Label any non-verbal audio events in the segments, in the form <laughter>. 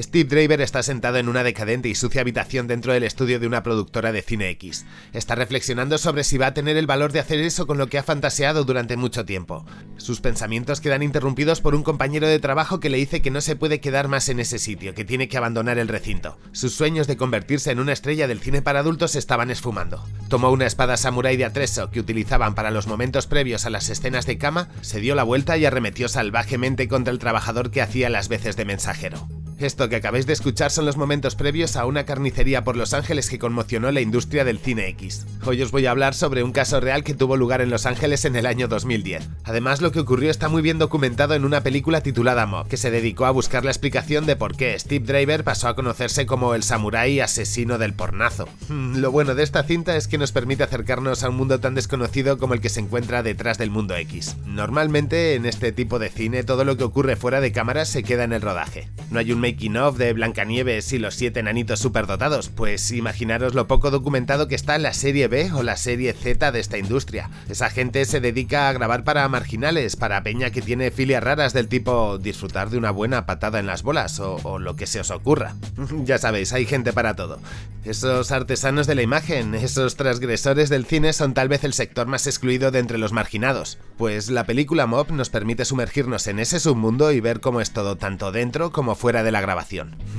Steve Draver está sentado en una decadente y sucia habitación dentro del estudio de una productora de cine X. Está reflexionando sobre si va a tener el valor de hacer eso con lo que ha fantaseado durante mucho tiempo. Sus pensamientos quedan interrumpidos por un compañero de trabajo que le dice que no se puede quedar más en ese sitio, que tiene que abandonar el recinto. Sus sueños de convertirse en una estrella del cine para adultos estaban esfumando. Tomó una espada samurai de atreso que utilizaban para los momentos previos a las escenas de cama, se dio la vuelta y arremetió salvajemente contra el trabajador que hacía las veces de mensajero. Esto que acabáis de escuchar son los momentos previos a una carnicería por Los Ángeles que conmocionó la industria del cine X. Hoy os voy a hablar sobre un caso real que tuvo lugar en Los Ángeles en el año 2010. Además, lo que ocurrió está muy bien documentado en una película titulada Mob, que se dedicó a buscar la explicación de por qué Steve Driver pasó a conocerse como el samurái asesino del pornazo. Hmm, lo bueno de esta cinta es que nos permite acercarnos a un mundo tan desconocido como el que se encuentra detrás del mundo X. Normalmente, en este tipo de cine, todo lo que ocurre fuera de cámara se queda en el rodaje. No hay un making of de Blancanieves y los siete enanitos superdotados, pues imaginaros lo poco documentado que está la serie B o la serie Z de esta industria. Esa gente se dedica a grabar para marginales, para peña que tiene filias raras del tipo disfrutar de una buena patada en las bolas o, o lo que se os ocurra. <laughs> ya sabéis, hay gente para todo. Esos artesanos de la imagen, esos transgresores del cine son tal vez el sector más excluido de entre los marginados, pues la película Mob nos permite sumergirnos en ese submundo y ver cómo es todo tanto dentro como fuera de la grabación.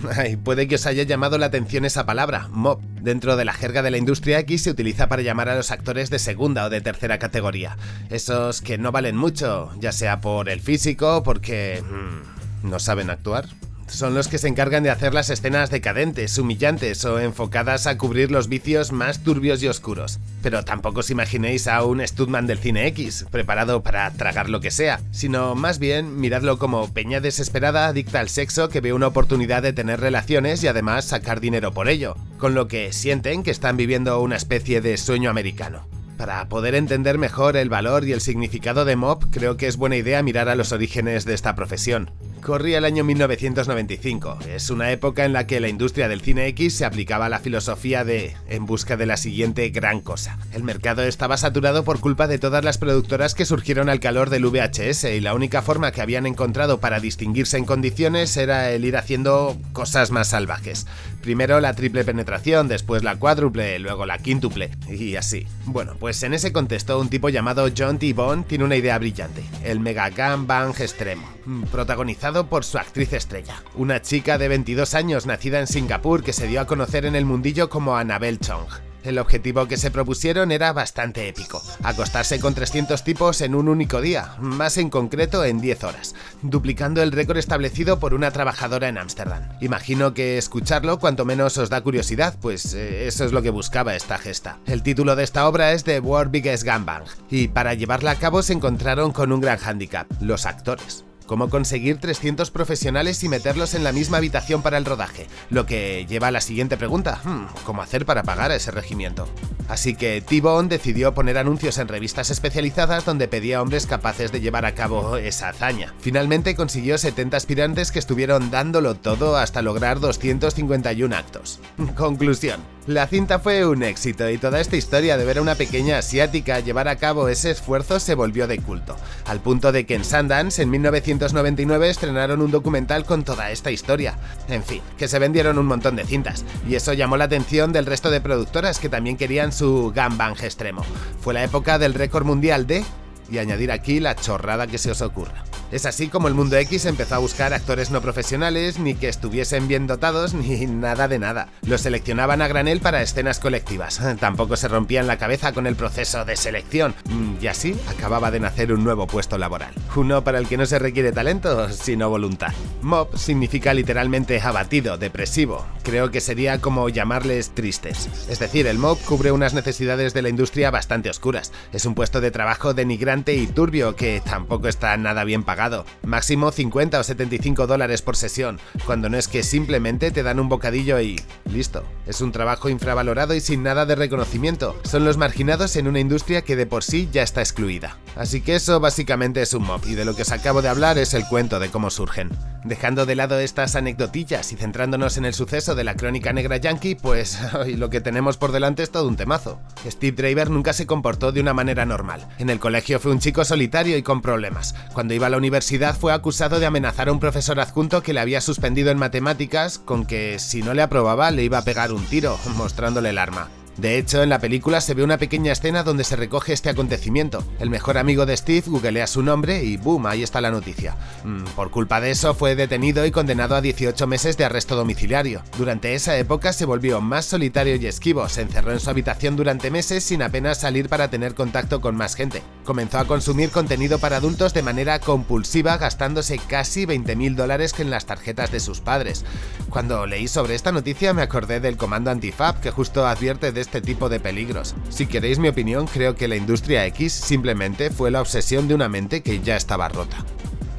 <laughs> Puede que os haya llamado la atención esa palabra, mob. Dentro de la jerga de la industria X se utiliza para llamar a los actores de segunda o de tercera categoría. Esos que no valen mucho, ya sea por el físico porque... Mmm, no saben actuar son los que se encargan de hacer las escenas decadentes, humillantes o enfocadas a cubrir los vicios más turbios y oscuros. Pero tampoco os imaginéis a un Studman del cine X, preparado para tragar lo que sea, sino más bien miradlo como peña desesperada adicta al sexo que ve una oportunidad de tener relaciones y además sacar dinero por ello, con lo que sienten que están viviendo una especie de sueño americano. Para poder entender mejor el valor y el significado de mob, creo que es buena idea mirar a los orígenes de esta profesión. Corría el año 1995. Es una época en la que la industria del cine X se aplicaba la filosofía de en busca de la siguiente gran cosa. El mercado estaba saturado por culpa de todas las productoras que surgieron al calor del VHS y la única forma que habían encontrado para distinguirse en condiciones era el ir haciendo cosas más salvajes. Primero la triple penetración, después la cuádruple, luego la quíntuple, y así. Bueno, pues en ese contexto un tipo llamado John T. Bond tiene una idea brillante, el Mega Bang extremo, protagonizado por su actriz estrella, una chica de 22 años nacida en Singapur que se dio a conocer en el mundillo como Annabelle Chong. El objetivo que se propusieron era bastante épico, acostarse con 300 tipos en un único día, más en concreto en 10 horas, duplicando el récord establecido por una trabajadora en Ámsterdam. Imagino que escucharlo cuanto menos os da curiosidad, pues eh, eso es lo que buscaba esta gesta. El título de esta obra es The World Biggest Gangbang, y para llevarla a cabo se encontraron con un gran hándicap, los actores cómo conseguir 300 profesionales y meterlos en la misma habitación para el rodaje, lo que lleva a la siguiente pregunta, hmm, ¿cómo hacer para pagar a ese regimiento? Así que T-Bone decidió poner anuncios en revistas especializadas donde pedía hombres capaces de llevar a cabo esa hazaña. Finalmente consiguió 70 aspirantes que estuvieron dándolo todo hasta lograr 251 actos. Conclusión. La cinta fue un éxito y toda esta historia de ver a una pequeña asiática llevar a cabo ese esfuerzo se volvió de culto, al punto de que en Sundance en 1999 estrenaron un documental con toda esta historia. En fin, que se vendieron un montón de cintas, y eso llamó la atención del resto de productoras que también querían su gangbang extremo. Fue la época del récord mundial de... y añadir aquí la chorrada que se os ocurra. Es así como el mundo X empezó a buscar actores no profesionales, ni que estuviesen bien dotados, <laughs> ni nada de nada. Los seleccionaban a granel para escenas colectivas. <laughs> Tampoco se rompían la cabeza con el proceso de selección. Mm, y así acababa de nacer un nuevo puesto laboral. Uno para el que no se requiere talento, sino voluntad. Mob significa literalmente abatido, depresivo. Creo que sería como llamarles tristes. Es decir, el mob cubre unas necesidades de la industria bastante oscuras. Es un puesto de trabajo denigrante y turbio que tampoco está nada bien pagado máximo 50 o 75 dólares por sesión, cuando no es que simplemente te dan un bocadillo y listo. Es un trabajo infravalorado y sin nada de reconocimiento, son los marginados en una industria que de por sí ya está excluida. Así que eso básicamente es un mob, y de lo que os acabo de hablar es el cuento de cómo surgen. Dejando de lado estas anecdotillas y centrándonos en el suceso de la crónica negra yankee, pues <laughs> lo que tenemos por delante es todo un temazo. Steve Draver nunca se comportó de una manera normal. En el colegio fue un chico solitario y con problemas. Cuando iba a la universidad fue acusado de amenazar a un profesor adjunto que le había suspendido en matemáticas con que si no le aprobaba le iba a pegar un tiro, <laughs> mostrándole el arma. De hecho, en la película se ve una pequeña escena donde se recoge este acontecimiento. El mejor amigo de Steve googlea su nombre y boom, ahí está la noticia. Mm, por culpa de eso fue detenido y condenado a 18 meses de arresto domiciliario. Durante esa época se volvió más solitario y esquivo, se encerró en su habitación durante meses sin apenas salir para tener contacto con más gente. Comenzó a consumir contenido para adultos de manera compulsiva gastándose casi 20.000 dólares en las tarjetas de sus padres. Cuando leí sobre esta noticia me acordé del comando Antifab que justo advierte de este tipo de peligros. Si queréis mi opinión, creo que la industria X simplemente fue la obsesión de una mente que ya estaba rota.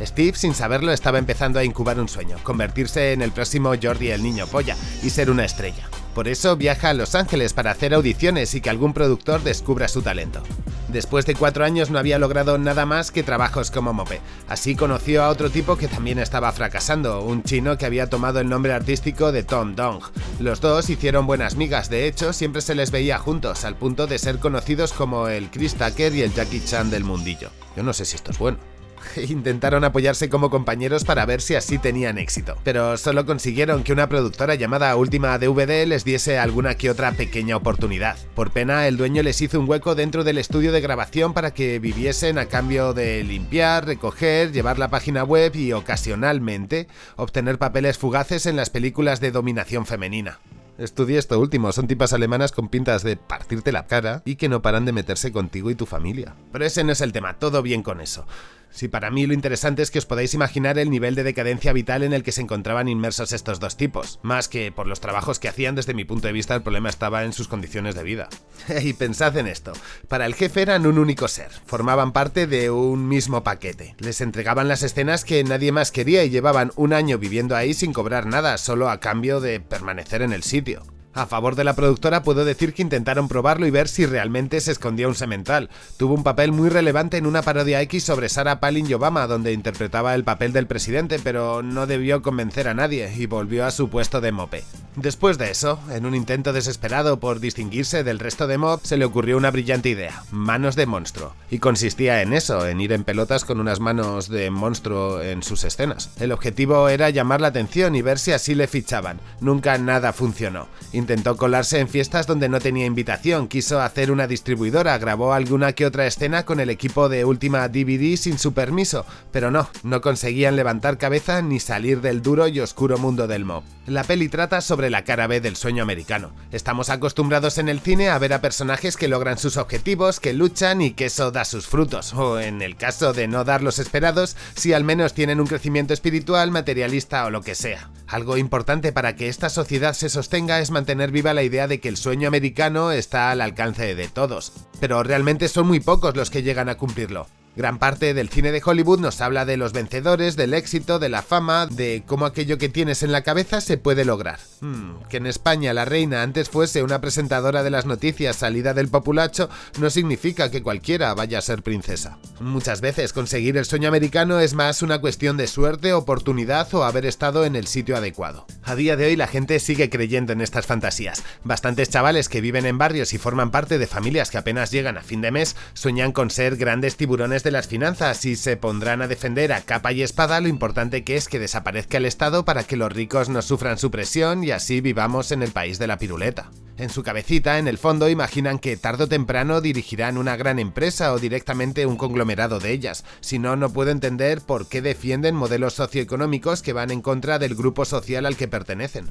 Steve, sin saberlo, estaba empezando a incubar un sueño, convertirse en el próximo Jordi el niño polla y ser una estrella. Por eso viaja a Los Ángeles para hacer audiciones y que algún productor descubra su talento. Después de cuatro años no había logrado nada más que trabajos como mope. Así conoció a otro tipo que también estaba fracasando, un chino que había tomado el nombre artístico de Tom Dong. Los dos hicieron buenas migas, de hecho siempre se les veía juntos, al punto de ser conocidos como el Chris Tucker y el Jackie Chan del mundillo. Yo no sé si esto es bueno. <laughs> Intentaron apoyarse como compañeros para ver si así tenían éxito, pero solo consiguieron que una productora llamada Última DVD les diese alguna que otra pequeña oportunidad. Por pena, el dueño les hizo un hueco dentro del estudio de grabación para que viviesen a cambio de limpiar, recoger, llevar la página web y ocasionalmente obtener papeles fugaces en las películas de dominación femenina. Estudié esto último, son tipas alemanas con pintas de partirte la cara y que no paran de meterse contigo y tu familia. Pero ese no es el tema, todo bien con eso. Si para mí lo interesante es que os podáis imaginar el nivel de decadencia vital en el que se encontraban inmersos estos dos tipos, más que por los trabajos que hacían desde mi punto de vista el problema estaba en sus condiciones de vida. <laughs> y pensad en esto, para el jefe eran un único ser, formaban parte de un mismo paquete, les entregaban las escenas que nadie más quería y llevaban un año viviendo ahí sin cobrar nada, solo a cambio de permanecer en el sitio. A favor de la productora puedo decir que intentaron probarlo y ver si realmente se escondía un semental. Tuvo un papel muy relevante en una parodia X sobre Sarah Palin y Obama, donde interpretaba el papel del presidente, pero no debió convencer a nadie y volvió a su puesto de mope. Después de eso, en un intento desesperado por distinguirse del resto de mob, se le ocurrió una brillante idea, manos de monstruo, y consistía en eso, en ir en pelotas con unas manos de monstruo en sus escenas. El objetivo era llamar la atención y ver si así le fichaban. Nunca nada funcionó Intentó colarse en fiestas donde no tenía invitación, quiso hacer una distribuidora, grabó alguna que otra escena con el equipo de Última DVD sin su permiso, pero no, no conseguían levantar cabeza ni salir del duro y oscuro mundo del mob. La peli trata sobre la cara B del sueño americano. Estamos acostumbrados en el cine a ver a personajes que logran sus objetivos, que luchan y que eso da sus frutos, o en el caso de no dar los esperados, si al menos tienen un crecimiento espiritual, materialista o lo que sea. Algo importante para que esta sociedad se sostenga es mantener viva la idea de que el sueño americano está al alcance de todos, pero realmente son muy pocos los que llegan a cumplirlo. Gran parte del cine de Hollywood nos habla de los vencedores, del éxito, de la fama, de cómo aquello que tienes en la cabeza se puede lograr. Hmm, que en España la reina antes fuese una presentadora de las noticias salida del populacho no significa que cualquiera vaya a ser princesa. Muchas veces conseguir el sueño americano es más una cuestión de suerte, oportunidad o haber estado en el sitio adecuado. A día de hoy la gente sigue creyendo en estas fantasías. Bastantes chavales que viven en barrios y forman parte de familias que apenas llegan a fin de mes sueñan con ser grandes tiburones de las finanzas y se pondrán a defender a capa y espada lo importante que es que desaparezca el Estado para que los ricos no sufran su presión y así vivamos en el país de la piruleta. En su cabecita, en el fondo, imaginan que tarde o temprano dirigirán una gran empresa o directamente un conglomerado de ellas, si no, no puedo entender por qué defienden modelos socioeconómicos que van en contra del grupo social al que pertenecen.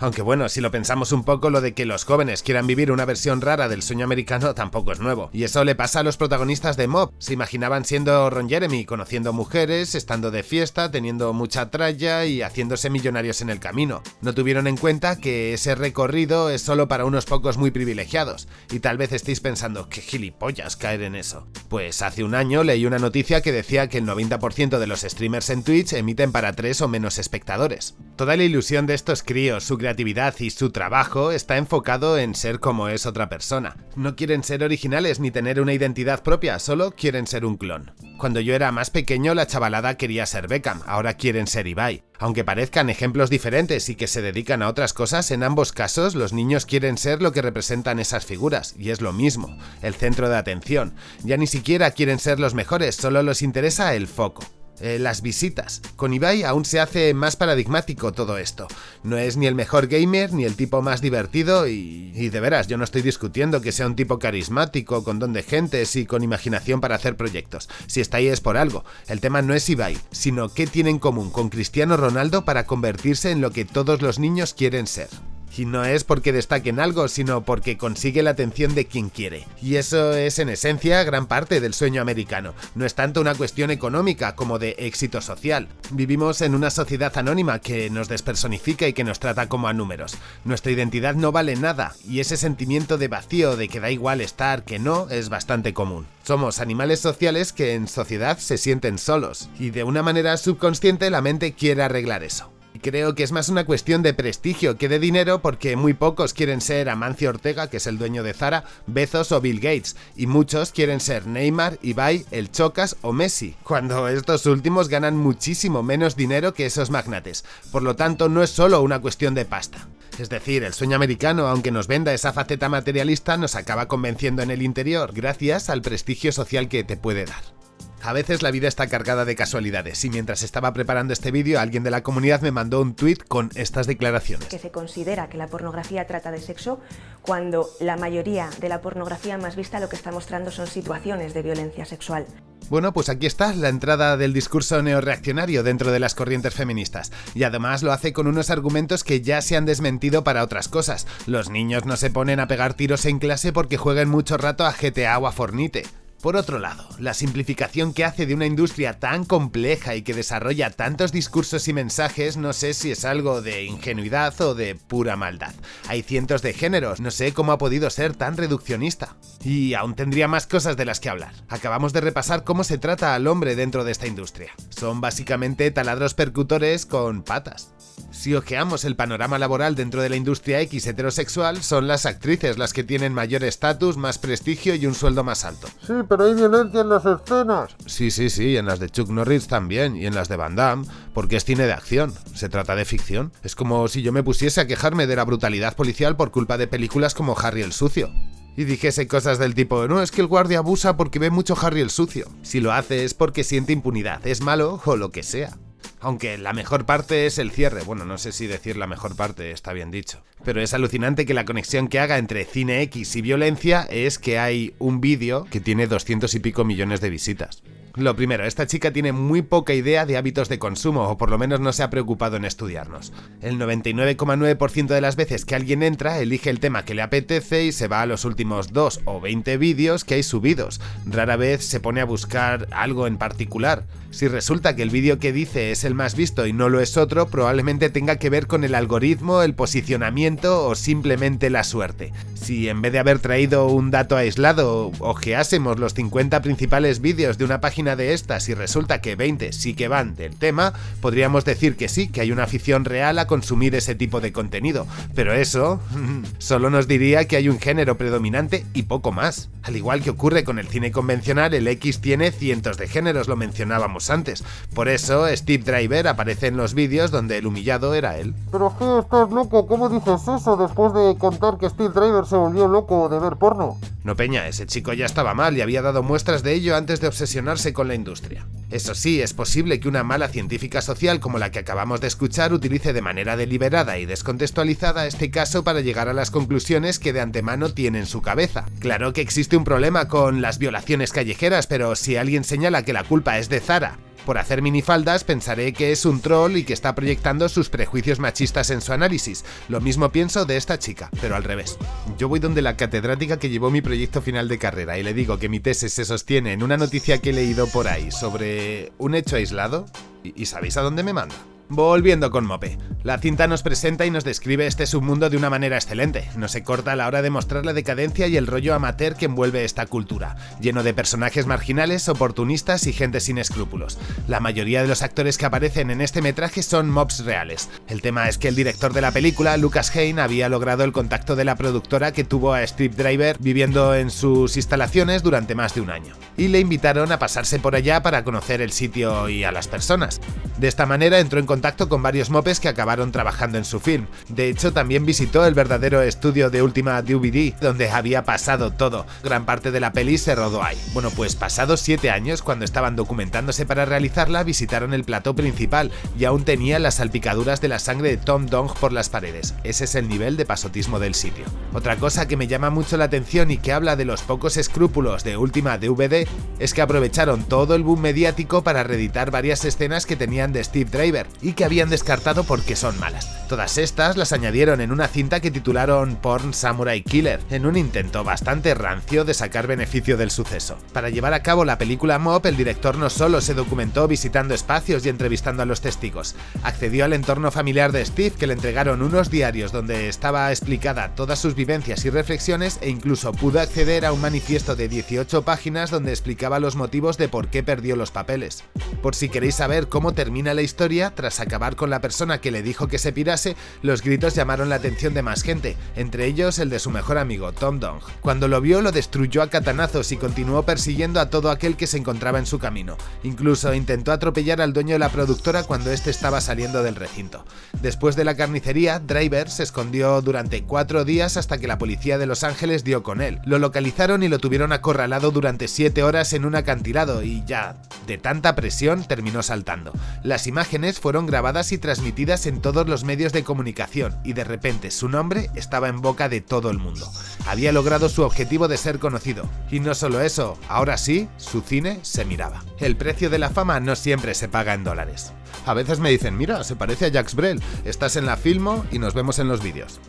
Aunque bueno, si lo pensamos un poco, lo de que los jóvenes quieran vivir una versión rara del sueño americano tampoco es nuevo. Y eso le pasa a los protagonistas de Mob. Se imaginaban siendo Ron Jeremy, conociendo mujeres, estando de fiesta, teniendo mucha tralla y haciéndose millonarios en el camino. No tuvieron en cuenta que ese recorrido es solo para unos pocos muy privilegiados. Y tal vez estéis pensando, qué gilipollas caer en eso. Pues hace un año leí una noticia que decía que el 90% de los streamers en Twitch emiten para 3 o menos espectadores. Toda la ilusión de estos críos, su creatividad y su trabajo está enfocado en ser como es otra persona. No quieren ser originales ni tener una identidad propia, solo quieren ser un clon. Cuando yo era más pequeño la chavalada quería ser Beckham, ahora quieren ser Ibai. Aunque parezcan ejemplos diferentes y que se dedican a otras cosas, en ambos casos los niños quieren ser lo que representan esas figuras, y es lo mismo, el centro de atención. Ya ni siquiera quieren ser los mejores, solo les interesa el foco. Eh, las visitas. Con Ibai aún se hace más paradigmático todo esto. No es ni el mejor gamer ni el tipo más divertido y, de veras, yo no estoy discutiendo que sea un tipo carismático, con don de gentes y con imaginación para hacer proyectos. Si está ahí es por algo. El tema no es Ibai, sino qué tiene en común con Cristiano Ronaldo para convertirse en lo que todos los niños quieren ser. Y no es porque destaque en algo, sino porque consigue la atención de quien quiere. Y eso es en esencia gran parte del sueño americano. No es tanto una cuestión económica como de éxito social. Vivimos en una sociedad anónima que nos despersonifica y que nos trata como a números. Nuestra identidad no vale nada y ese sentimiento de vacío de que da igual estar que no es bastante común. Somos animales sociales que en sociedad se sienten solos y de una manera subconsciente la mente quiere arreglar eso. Creo que es más una cuestión de prestigio que de dinero porque muy pocos quieren ser Amancio Ortega, que es el dueño de Zara, Bezos o Bill Gates, y muchos quieren ser Neymar, Ibai, El Chocas o Messi, cuando estos últimos ganan muchísimo menos dinero que esos magnates. Por lo tanto, no es solo una cuestión de pasta. Es decir, el sueño americano, aunque nos venda esa faceta materialista, nos acaba convenciendo en el interior gracias al prestigio social que te puede dar. A veces la vida está cargada de casualidades y mientras estaba preparando este vídeo alguien de la comunidad me mandó un tweet con estas declaraciones. Que se considera que la pornografía trata de sexo cuando la mayoría de la pornografía más vista lo que está mostrando son situaciones de violencia sexual. Bueno, pues aquí está la entrada del discurso neoreaccionario dentro de las corrientes feministas, y además lo hace con unos argumentos que ya se han desmentido para otras cosas. Los niños no se ponen a pegar tiros en clase porque jueguen mucho rato a GTA o a Fornite. Por otro lado, la simplificación que hace de una industria tan compleja y que desarrolla tantos discursos y mensajes no sé si es algo de ingenuidad o de pura maldad. Hay cientos de géneros, no sé cómo ha podido ser tan reduccionista. Y aún tendría más cosas de las que hablar. Acabamos de repasar cómo se trata al hombre dentro de esta industria. Son básicamente taladros percutores con patas. Si ojeamos el panorama laboral dentro de la industria X heterosexual, son las actrices las que tienen mayor estatus, más prestigio y un sueldo más alto. Pero hay violencia en las escenas. Sí, sí, sí, en las de Chuck Norris también, y en las de Van Damme, porque es cine de acción, se trata de ficción. Es como si yo me pusiese a quejarme de la brutalidad policial por culpa de películas como Harry el Sucio y dijese cosas del tipo, no, es que el guardia abusa porque ve mucho Harry el sucio. Si lo hace es porque siente impunidad, es malo o lo que sea. Aunque la mejor parte es el cierre, bueno, no sé si decir la mejor parte está bien dicho. Pero es alucinante que la conexión que haga entre Cine X y violencia es que hay un vídeo que tiene 200 y pico millones de visitas. Lo primero, esta chica tiene muy poca idea de hábitos de consumo, o por lo menos no se ha preocupado en estudiarnos. El 99,9% de las veces que alguien entra, elige el tema que le apetece y se va a los últimos 2 o 20 vídeos que hay subidos. Rara vez se pone a buscar algo en particular. Si resulta que el vídeo que dice es el más visto y no lo es otro, probablemente tenga que ver con el algoritmo, el posicionamiento o simplemente la suerte. Si en vez de haber traído un dato aislado, ojeásemos los 50 principales vídeos de una página de estas y resulta que 20 sí que van del tema, podríamos decir que sí, que hay una afición real a consumir ese tipo de contenido. Pero eso <laughs> solo nos diría que hay un género predominante y poco más. Al igual que ocurre con el cine convencional, el X tiene cientos de géneros, lo mencionábamos antes. Por eso Steve Driver aparece en los vídeos donde el humillado era él. Pero qué estás loco, ¿cómo dices eso después de contar que Steve Driver se volvió loco de ver porno? No Peña, ese chico ya estaba mal y había dado muestras de ello antes de obsesionarse con la industria. Eso sí, es posible que una mala científica social como la que acabamos de escuchar utilice de manera deliberada y descontextualizada este caso para llegar a las conclusiones que de antemano tiene en su cabeza. Claro que existe un problema con las violaciones callejeras, pero si alguien señala que la culpa es de Zara por hacer minifaldas pensaré que es un troll y que está proyectando sus prejuicios machistas en su análisis. Lo mismo pienso de esta chica, pero al revés. Yo voy donde la catedrática que llevó mi proyecto final de carrera y le digo que mi tesis se sostiene en una noticia que he leído por ahí sobre un hecho aislado y, ¿sabéis a dónde me manda? Volviendo con Mope. La cinta nos presenta y nos describe este submundo de una manera excelente. No se corta a la hora de mostrar la decadencia y el rollo amateur que envuelve esta cultura, lleno de personajes marginales, oportunistas y gente sin escrúpulos. La mayoría de los actores que aparecen en este metraje son mobs reales. El tema es que el director de la película, Lucas Hain, había logrado el contacto de la productora que tuvo a Steve Driver viviendo en sus instalaciones durante más de un año. Y le invitaron a pasarse por allá para conocer el sitio y a las personas. De esta manera entró en contacto con varios mopes que acabaron trabajando en su film. De hecho, también visitó el verdadero estudio de Última DVD, donde había pasado todo. Gran parte de la peli se rodó ahí. Bueno, pues pasados 7 años, cuando estaban documentándose para realizarla, visitaron el plató principal y aún tenía las salpicaduras de la sangre de Tom Dong por las paredes. Ese es el nivel de pasotismo del sitio. Otra cosa que me llama mucho la atención y que habla de los pocos escrúpulos de Última DVD es que aprovecharon todo el boom mediático para reeditar varias escenas que tenían de Steve Driver que habían descartado porque son malas. Todas estas las añadieron en una cinta que titularon Porn Samurai Killer, en un intento bastante rancio de sacar beneficio del suceso. Para llevar a cabo la película Mop, el director no solo se documentó visitando espacios y entrevistando a los testigos, accedió al entorno familiar de Steve que le entregaron unos diarios donde estaba explicada todas sus vivencias y reflexiones e incluso pudo acceder a un manifiesto de 18 páginas donde explicaba los motivos de por qué perdió los papeles. Por si queréis saber cómo terminó la historia, tras acabar con la persona que le dijo que se pirase, los gritos llamaron la atención de más gente, entre ellos el de su mejor amigo, Tom Dong. Cuando lo vio, lo destruyó a catanazos y continuó persiguiendo a todo aquel que se encontraba en su camino. Incluso intentó atropellar al dueño de la productora cuando éste estaba saliendo del recinto. Después de la carnicería, Driver se escondió durante cuatro días hasta que la policía de Los Ángeles dio con él. Lo localizaron y lo tuvieron acorralado durante siete horas en un acantilado y ya, de tanta presión, terminó saltando. Las imágenes fueron grabadas y transmitidas en todos los medios de comunicación y de repente su nombre estaba en boca de todo el mundo. Había logrado su objetivo de ser conocido. Y no solo eso, ahora sí, su cine se miraba. El precio de la fama no siempre se paga en dólares. A veces me dicen, mira, se parece a Jacques Brel, estás en la Filmo y nos vemos en los vídeos.